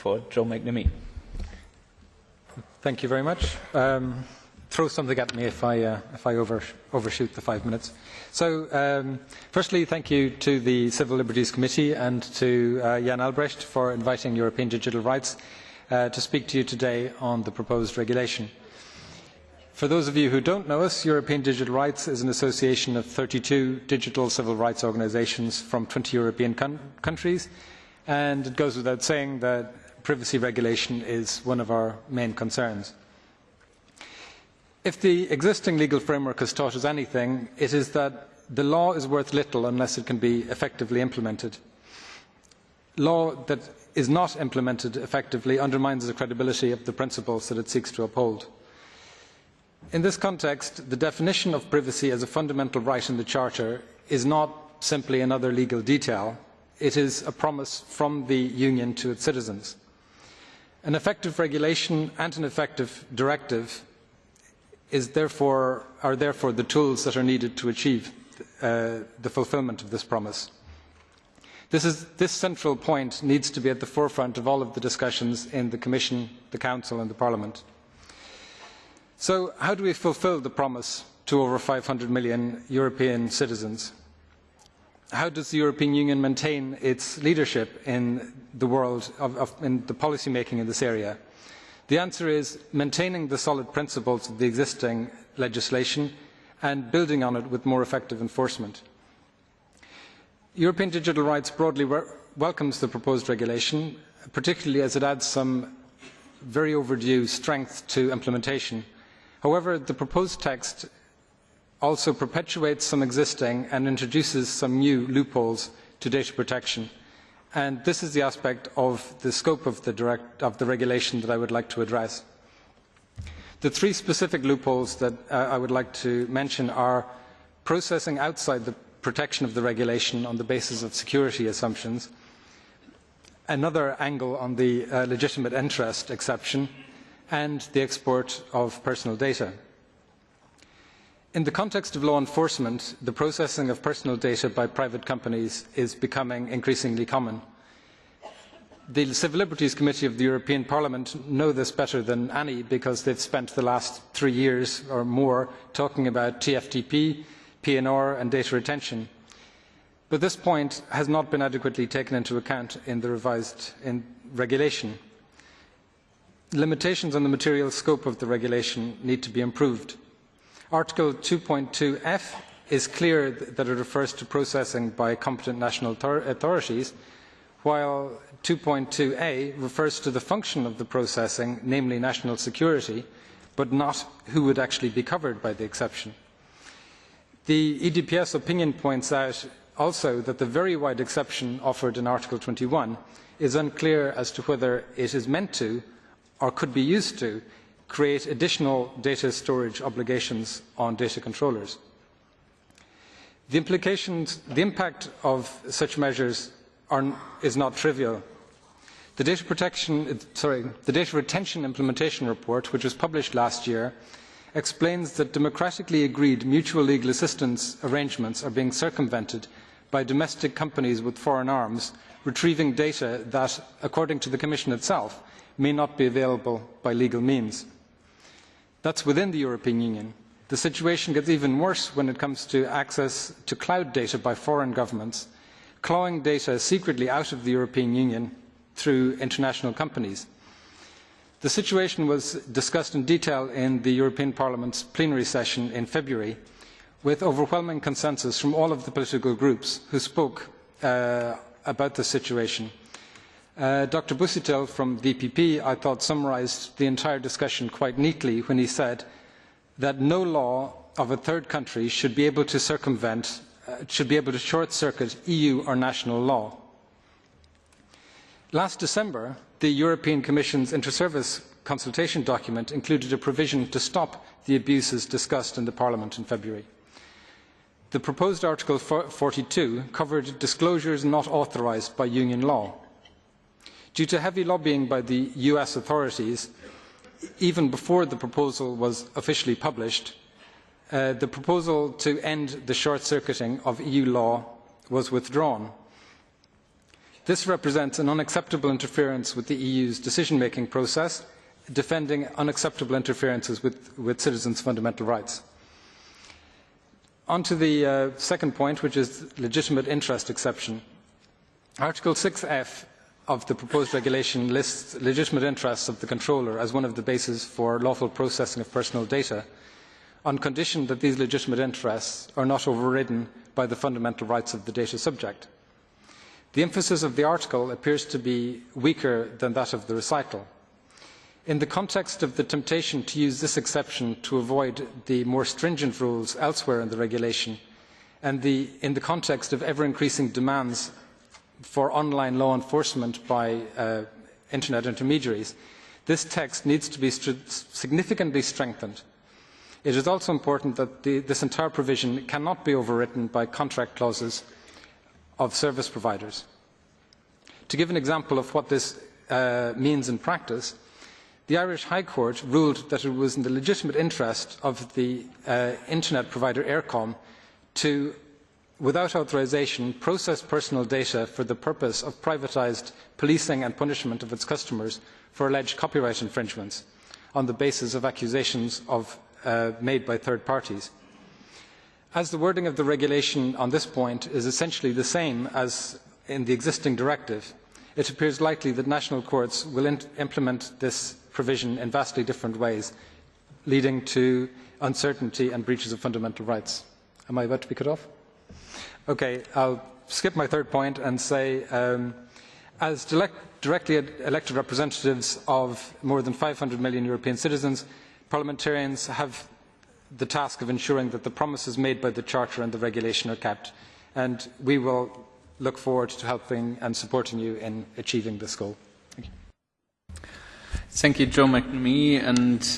for Joe McNamee. Thank you very much. Um, throw something at me if I, uh, if I over, overshoot the five minutes. So, um, firstly, thank you to the Civil Liberties Committee and to uh, Jan Albrecht for inviting European Digital Rights uh, to speak to you today on the proposed regulation. For those of you who don't know us, European Digital Rights is an association of 32 digital civil rights organisations from 20 European countries, and it goes without saying that privacy regulation is one of our main concerns. If the existing legal framework has taught us anything, it is that the law is worth little unless it can be effectively implemented. Law that is not implemented effectively undermines the credibility of the principles that it seeks to uphold. In this context, the definition of privacy as a fundamental right in the Charter is not simply another legal detail, it is a promise from the Union to its citizens. An effective regulation and an effective directive therefore, are therefore the tools that are needed to achieve uh, the fulfilment of this promise. This, is, this, central point needs to be at the forefront of all of the discussions in the Commission, the Council and the Parliament. So how do we fulfil the promise to over 500 million European citizens? How does the European Union maintain its leadership in the world, of, of, in the policy making in this area? The answer is maintaining the solid principles of the existing legislation and building on it with more effective enforcement. European Digital Rights broadly welcomes the proposed regulation, particularly as it adds some very overdue strength to implementation. However, the proposed text also perpetuates some existing and introduces some new loopholes to data protection and this is the aspect of the scope of the, direct, of the regulation that I would like to address. The three specific loopholes that uh, I would like to mention are processing outside the protection of the regulation on the basis of security assumptions, another angle on the uh, legitimate interest exception, and the export of personal data. In the context of law enforcement, the processing of personal data by private companies is becoming increasingly common. The Civil Liberties Committee of the European Parliament know this better than any because they have spent the last three years or more talking about TFTP, PNR and data retention. But this point has not been adequately taken into account in the revised regulation. Limitations on the material scope of the regulation need to be improved. Article 2.2f is clear that it refers to processing by competent national authorities, while 2.2a refers to the function of the processing, namely national security, but not who would actually be covered by the exception. The EDPS opinion points out also that the very wide exception offered in Article 21 is unclear as to whether it is meant to or could be used to create additional data storage obligations on data controllers. The implications, the impact of such measures are, is not trivial. The data, protection, sorry, the data retention implementation report, which was published last year, explains that democratically agreed mutual legal assistance arrangements are being circumvented by domestic companies with foreign arms retrieving data that, according to the Commission itself, may not be available by legal means. That is within the European Union. The situation gets even worse when it comes to access to cloud data by foreign governments, clawing data secretly out of the European Union through international companies. The situation was discussed in detail in the European Parliament's plenary session in February, with overwhelming consensus from all of the political groups who spoke uh, about the situation. Uh, Dr. Busuttil from EPP, I thought, summarised the entire discussion quite neatly when he said that no law of a third country should be able to circumvent, uh, should be able to short-circuit EU or national law. Last December, the European Commission's inter-service consultation document included a provision to stop the abuses discussed in Parliament in February. The proposed Article 42 covered disclosures not authorised by Union law. Due to heavy lobbying by the US authorities, even before the proposal was officially published, uh, the proposal to end the short-circuiting of EU law was withdrawn. This represents an unacceptable interference with the EU's decision-making process, defending unacceptable interferences with, with citizens' fundamental rights. On to the uh, second point, which is legitimate interest exception. Article 6f of the proposed regulation lists legitimate interests of the controller as one of the bases for lawful processing of personal data, on condition that these legitimate interests are not overridden by the fundamental rights of the data subject. The emphasis of the article appears to be weaker than that of the recital. In the context of the temptation to use this exception to avoid the more stringent rules elsewhere in the regulation, and the, in the context of ever-increasing demands for online law enforcement by uh, internet intermediaries, this text needs to be significantly strengthened. It is also important that the, this entire provision cannot be overwritten by contract clauses of service providers. To give an example of what this uh, means in practice, the Irish High Court ruled that it was in the legitimate interest of the uh, internet provider Eircom to without authorisation, process personal data for the purpose of privatised policing and punishment of its customers for alleged copyright infringements on the basis of accusations of, uh, made by third parties. As the wording of the regulation on this point is essentially the same as in the existing directive, it appears likely that national courts will implement this provision in vastly different ways, leading to uncertainty and breaches of fundamental rights. Am I about to be cut off? Okay, I'll skip my third point and say, um, as direct, directly elected representatives of more than 500 million European citizens, parliamentarians have the task of ensuring that the promises made by the Charter and the regulation are kept. And we will look forward to helping and supporting you in achieving this goal. Thank you. Thank you, Joe McNamee. And